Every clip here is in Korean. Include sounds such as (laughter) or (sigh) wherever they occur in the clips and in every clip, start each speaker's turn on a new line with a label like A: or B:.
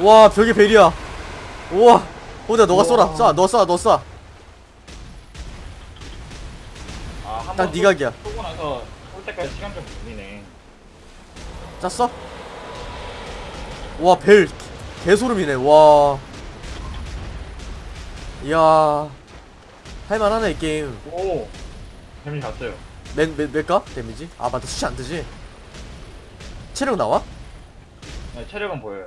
A: 와 벽에 벨이야 우와 호대 너가 쏘라
B: 우와.
A: 쏴너쏴너쏴
B: 아,
A: 딱
B: 한번
A: 네 각이야
B: 쏘고 나서 올 때까지 시간 좀 걸리네.
A: 짰어? 와벨 개소름이네 와 이야 할만하네 이 게임
B: 오! 데미지 갔어요.
A: 맨, 맨, 몇가? 데미지? 아 맞다 수치 안 뜨지? 체력 나와?
B: 네, 체력은 보여요.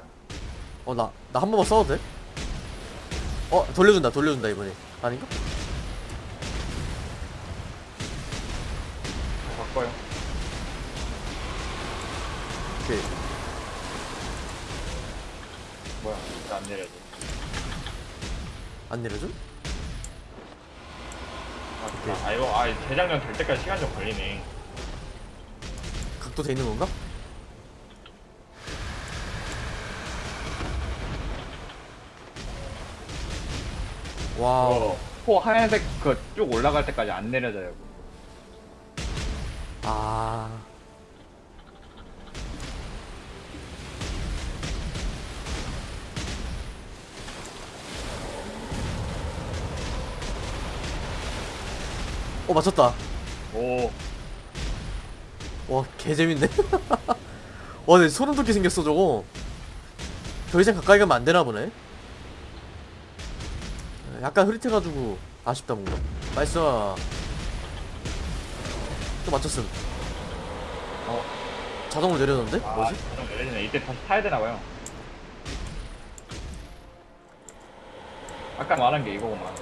A: 어 나 나 한 번만 써도 돼? 어 돌려준다 돌려준다 이번에 아닌가?
B: 저 바꿔요.
A: 오케이
B: 뭐야, 왜안 내려지?
A: 안 내려줘? 오케이.
B: 아, 아, 이거, 아, 재장전 될 때까지 시간 좀 걸리네.
A: 각도 돼 있는 건가? 와우.
B: 어, 코 하얀색 그 쭉 올라갈 때까지 안 내려져요.
A: 아. 어 맞췄다.
B: 오,
A: 와 개재밌네. (laughs) 와 근데 소름 돋게 생겼어 저거. 더 이상 가까이 가면 안 되나 보네 약간 흐릿해가지고 아쉽다 뭔가 nice 또 맞췄음
B: 어.
A: 자동으로 내려졌는데?
B: 아,
A: 뭐지?
B: 자동 내려지네. 이때 다시 타야 되나봐요. 아까 말한 게 이거구만.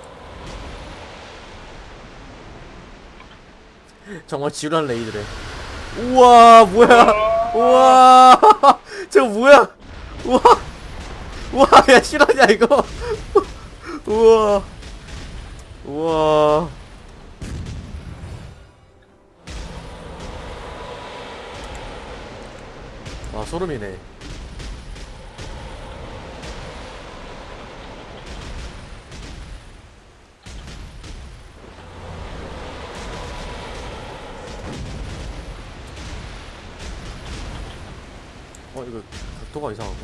A: 정말 지루한 레이드래 우와 뭐야 우와 (laughs) 저거 뭐야 우와 우와 야 실화냐 이거 우와. 우와. 아 소름이네. 어 이거 각도가 이상한가?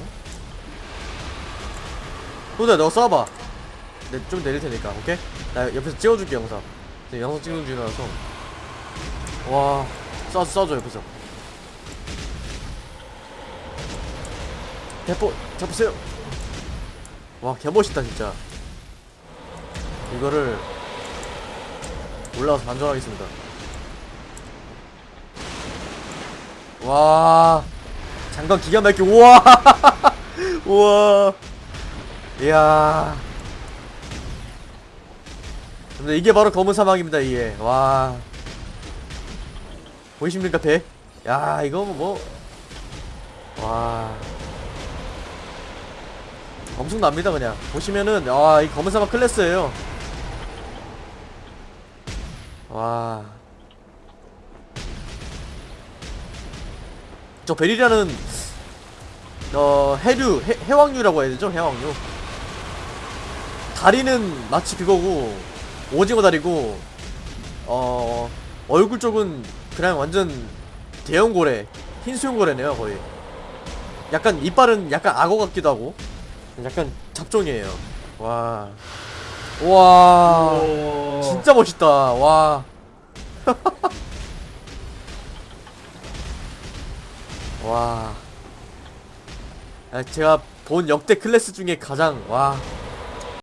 A: 호두야 너 쏴봐 내 좀 내릴 테니까 오케이? 나 옆에서 찍어줄게 영상. 영상 찍는 중이라서. 와 쏴, 쏴줘 옆에서. 대포 잡으세요. 와 개멋있다 진짜. 이거를 올라가서 반전하겠습니다. 와 장관 기가 막히게 우와! (laughs) 우와! 이야 근데 이게 바로 검은 사막입니다 이게. 와. 보이십니까 배? 야 이거 뭐와. 엄청납니다 그냥. 보시면은 아이 검은 사막 클래스예요. 와. 저 베리라는 어 해류 해, 해왕류라고 해야 되죠? 해왕류. 다리는 마치 그거고 오징어 다리고 어 얼굴 쪽은 그냥 완전 대형 고래 흰 수염 고래네요 거의 약간 이빨은 약간 악어 같기도 하고 약간 잡종이에요 와 와,
B: 오.
A: 진짜 멋있다. 와. (laughs) 와. 아, 제가 본 역대 클래스 중에 가장 와